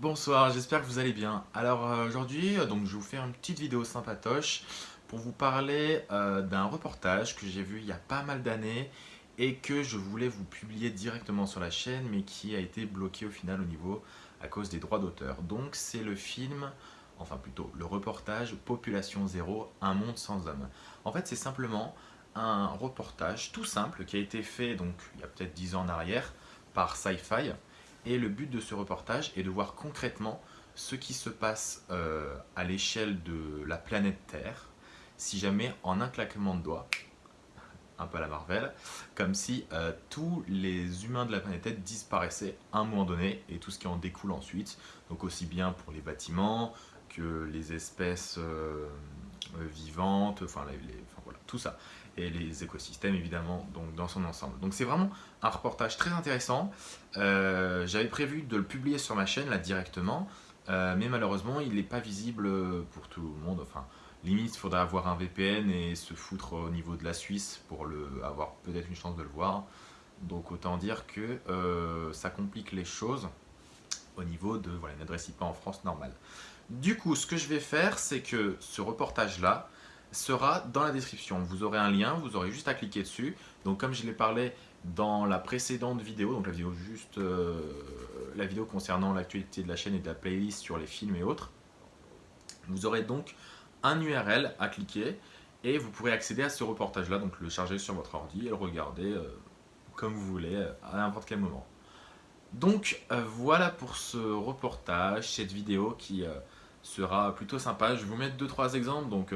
Bonsoir, j'espère que vous allez bien. Alors euh, aujourd'hui, euh, donc je vous fais une petite vidéo sympatoche pour vous parler euh, d'un reportage que j'ai vu il y a pas mal d'années et que je voulais vous publier directement sur la chaîne mais qui a été bloqué au final au niveau à cause des droits d'auteur. Donc c'est le film, enfin plutôt le reportage Population Zéro, un monde sans hommes. En fait c'est simplement un reportage tout simple qui a été fait donc il y a peut-être 10 ans en arrière par Sci-Fi et le but de ce reportage est de voir concrètement ce qui se passe euh, à l'échelle de la planète Terre, si jamais en un claquement de doigts, un peu à la Marvel, comme si euh, tous les humains de la planète Terre disparaissaient à un moment donné et tout ce qui en découle ensuite, donc aussi bien pour les bâtiments que les espèces euh, vivantes, enfin, voilà, tout ça et les écosystèmes évidemment donc dans son ensemble. Donc c'est vraiment un reportage très intéressant. Euh, j'avais prévu de le publier sur ma chaîne là directement, euh, mais malheureusement il n'est pas visible pour tout le monde. Enfin, limite il faudrait avoir un VPN et se foutre au niveau de la Suisse pour le, avoir peut-être une chance de le voir. Donc autant dire que euh, ça complique les choses au niveau de voilà, une adresse IP en France normale. Du coup, ce que je vais faire, c'est que ce reportage-là, sera dans la description. Vous aurez un lien, vous aurez juste à cliquer dessus. Donc comme je l'ai parlé dans la précédente vidéo, donc la vidéo juste euh, la vidéo concernant l'actualité de la chaîne et de la playlist sur les films et autres, vous aurez donc un URL à cliquer et vous pourrez accéder à ce reportage là, donc le charger sur votre ordi et le regarder euh, comme vous voulez à n'importe quel moment. Donc euh, voilà pour ce reportage, cette vidéo qui sera plutôt sympa. Je vais vous mettre deux trois exemples donc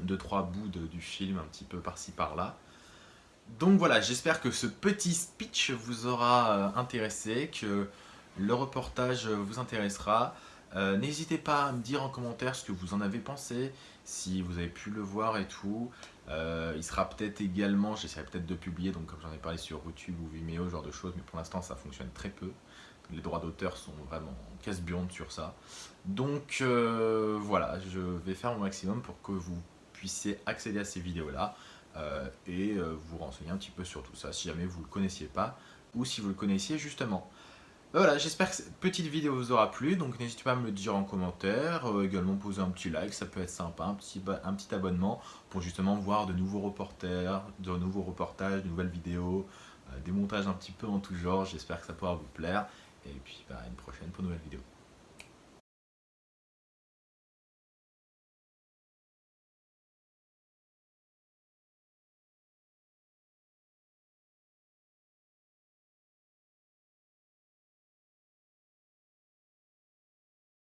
deux trois bouts du film un petit peu par-ci par-là. Donc voilà, j'espère que ce petit speech vous aura euh, intéressé, que le reportage vous intéressera. Euh, n'hésitez pas à me dire en commentaire ce que vous en avez pensé, si vous avez pu le voir et tout. Euh, il sera peut-être également, j'essaierai peut-être de publier, donc comme j'en ai parlé sur YouTube ou Vimeo, ce genre de choses, mais pour l'instant ça fonctionne très peu. Les droits d'auteur sont vraiment casse-bionde sur ça. Donc voilà, je vais faire mon maximum pour que vous puissiez accéder à ces vidéos-là euh, et euh, vous renseigner un petit peu sur tout ça, si jamais vous ne le connaissiez pas ou si vous le connaissiez justement. Euh, voilà, j'espère que cette petite vidéo vous aura plu, donc n'hésitez pas à me le dire en commentaire, également poser un petit like, ça peut être sympa, un petit, abonnement pour justement voir de nouveaux reporters, de nouveaux reportages, de nouvelles vidéos, des montages un petit peu en tout genre, j'espère que ça pourra vous plaire, et puis bah, à une prochaine pour une nouvelle vidéo.